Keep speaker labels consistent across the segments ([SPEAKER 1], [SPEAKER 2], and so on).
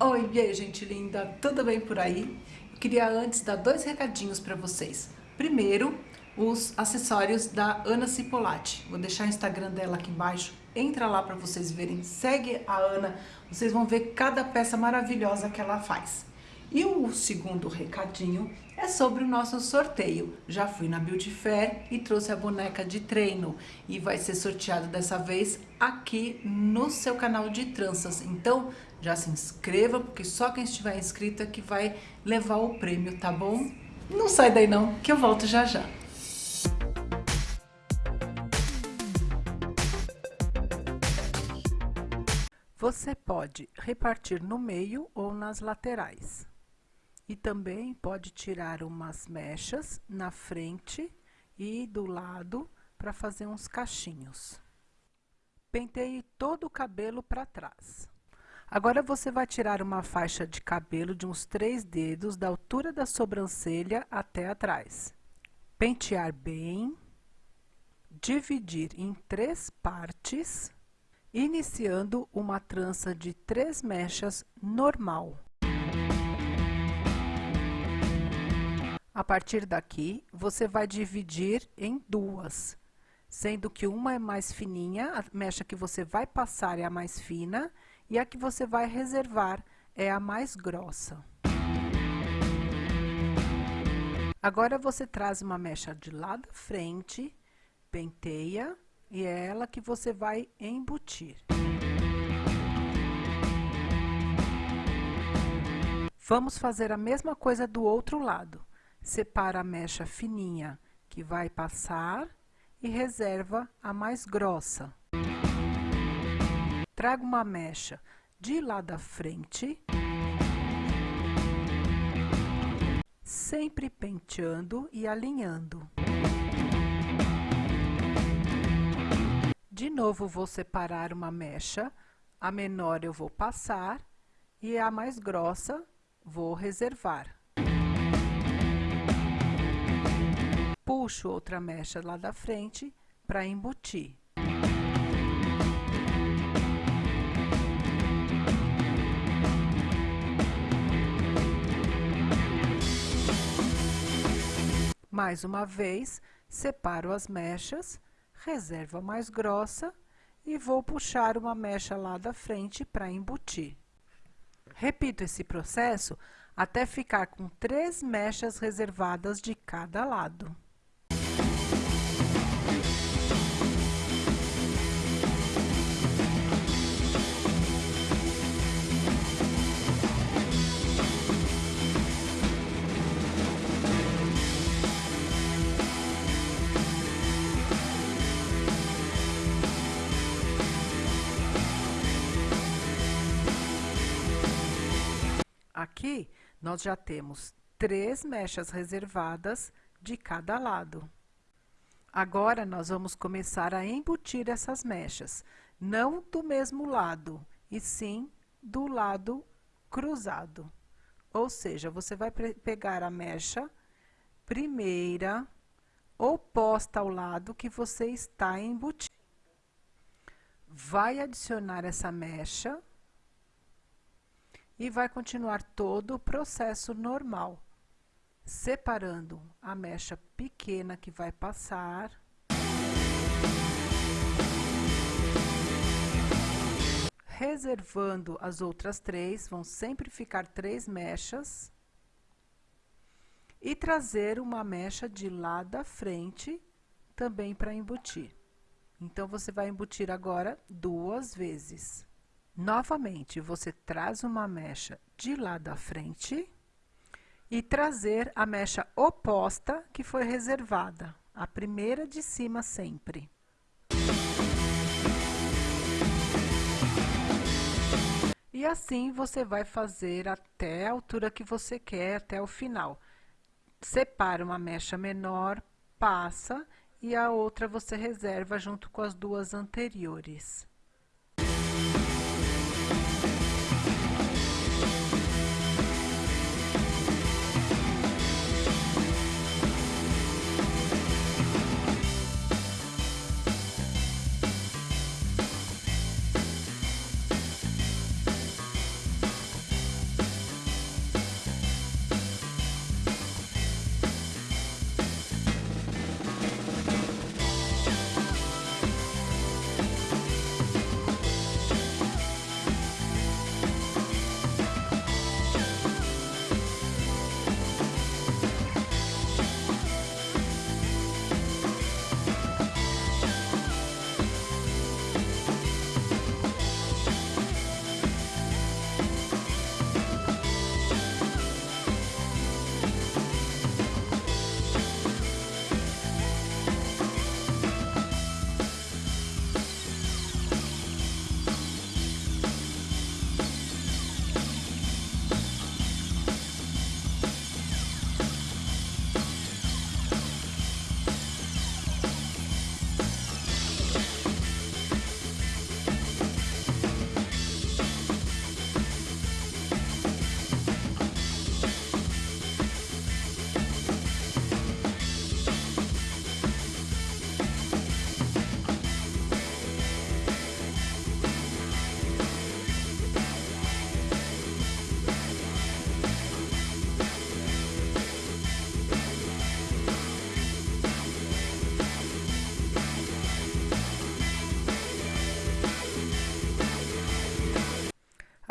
[SPEAKER 1] Oi, e aí, gente linda, tudo bem por aí? Eu queria antes dar dois recadinhos para vocês. Primeiro, os acessórios da Ana Cipolatti. Vou deixar o Instagram dela aqui embaixo. Entra lá para vocês verem, segue a Ana, vocês vão ver cada peça maravilhosa que ela faz. E o segundo recadinho é sobre o nosso sorteio. Já fui na Beauty Fair e trouxe a boneca de treino e vai ser sorteado dessa vez aqui no seu canal de tranças. Então já se inscreva, porque só quem estiver inscrito é que vai levar o prêmio, tá bom? Não sai daí não, que eu volto já já. Você pode repartir no meio ou nas laterais. E também pode tirar umas mechas na frente e do lado para fazer uns cachinhos. Penteie todo o cabelo para trás. Agora você vai tirar uma faixa de cabelo de uns três dedos da altura da sobrancelha até atrás. Pentear bem, dividir em três partes, iniciando uma trança de três mechas normal. A partir daqui, você vai dividir em duas, sendo que uma é mais fininha, a mecha que você vai passar é a mais fina, e a que você vai reservar é a mais grossa. Agora você traz uma mecha de lá da frente, penteia, e é ela que você vai embutir. Vamos fazer a mesma coisa do outro lado separa a mecha fininha que vai passar e reserva a mais grossa. Traga uma mecha de lá da frente, sempre penteando e alinhando. De novo, vou separar uma mecha, a menor eu vou passar e a mais grossa vou reservar. puxo outra mecha lá da frente para embutir. Mais uma vez, separo as mechas, reservo a mais grossa e vou puxar uma mecha lá da frente para embutir. Repito esse processo até ficar com três mechas reservadas de cada lado. Aqui, nós já temos três mechas reservadas de cada lado. Agora, nós vamos começar a embutir essas mechas, não do mesmo lado, e sim do lado cruzado. Ou seja, você vai pegar a mecha primeira oposta ao lado que você está embutindo. Vai adicionar essa mecha e vai continuar todo o processo normal, separando a mecha pequena que vai passar. Reservando as outras três, vão sempre ficar três mechas. E trazer uma mecha de lá da frente, também para embutir. Então, você vai embutir agora duas vezes. Novamente, você traz uma mecha de lá da frente e trazer a mecha oposta que foi reservada, a primeira de cima sempre. E assim você vai fazer até a altura que você quer, até o final. Separa uma mecha menor, passa e a outra você reserva junto com as duas anteriores.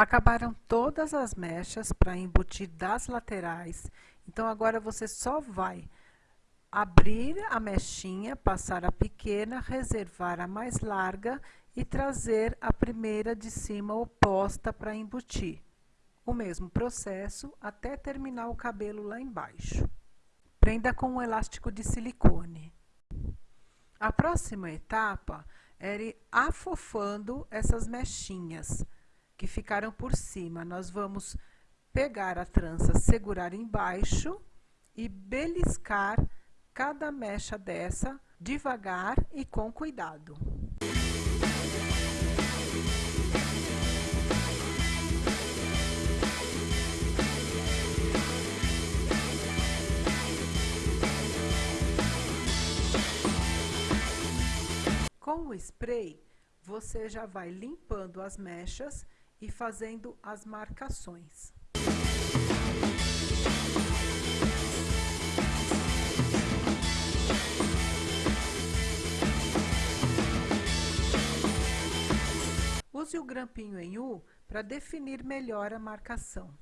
[SPEAKER 1] Acabaram todas as mechas para embutir das laterais, então agora você só vai abrir a mechinha, passar a pequena, reservar a mais larga e trazer a primeira de cima oposta para embutir. O mesmo processo até terminar o cabelo lá embaixo. Prenda com um elástico de silicone. A próxima etapa é ir afofando essas mechinhas que ficaram por cima. Nós vamos pegar a trança, segurar embaixo e beliscar cada mecha dessa devagar e com cuidado. Com o spray, você já vai limpando as mechas e fazendo as marcações. Use o grampinho em U para definir melhor a marcação.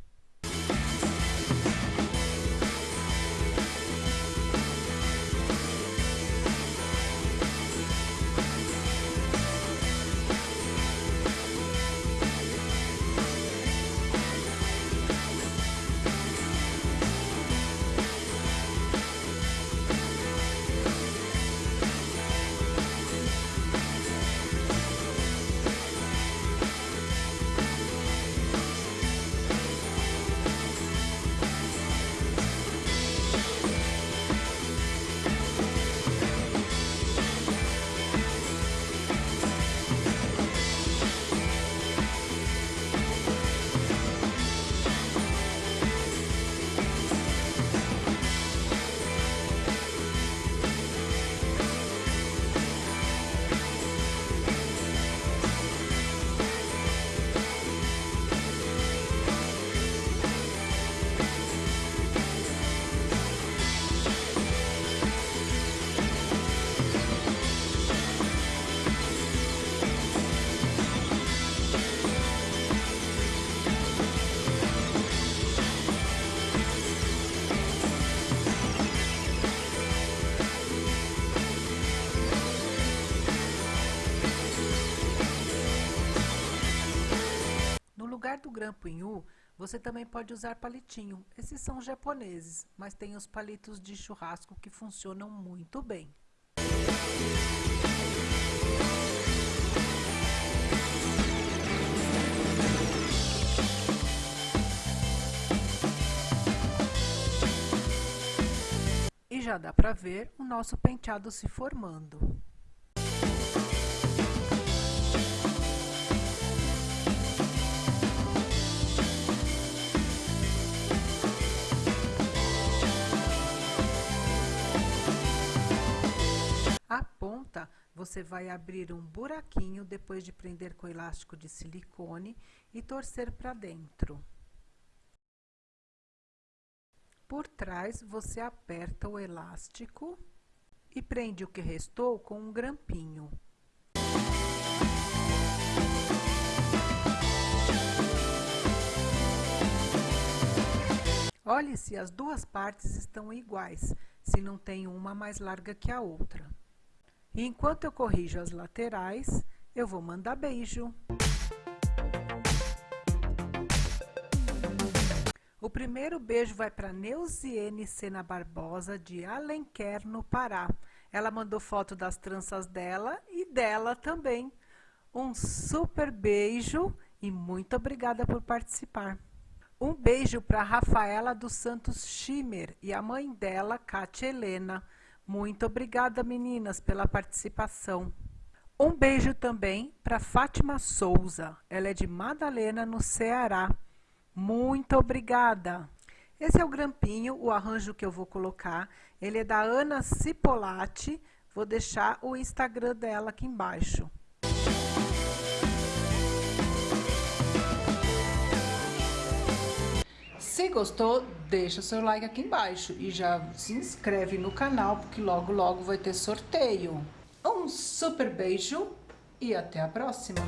[SPEAKER 1] Do grampo em U, você também pode usar palitinho. Esses são japoneses, mas tem os palitos de churrasco que funcionam muito bem. E já dá para ver o nosso penteado se formando. Você vai abrir um buraquinho depois de prender com elástico de silicone e torcer para dentro. Por trás, você aperta o elástico e prende o que restou com um grampinho. Olhe se as duas partes estão iguais, se não tem uma mais larga que a outra. E enquanto eu corrijo as laterais, eu vou mandar beijo. O primeiro beijo vai para Neuziene Sena Barbosa, de Alenquer, no Pará. Ela mandou foto das tranças dela e dela também. Um super beijo e muito obrigada por participar. Um beijo para Rafaela dos Santos Schimmer e a mãe dela, Kátia Helena. Muito obrigada, meninas, pela participação. Um beijo também para Fátima Souza. Ela é de Madalena, no Ceará. Muito obrigada. Esse é o grampinho, o arranjo que eu vou colocar. Ele é da Ana Cipolati. Vou deixar o Instagram dela aqui embaixo. Gostou, deixa seu like aqui embaixo e já se inscreve no canal, porque logo logo vai ter sorteio. Um super beijo e até a próxima!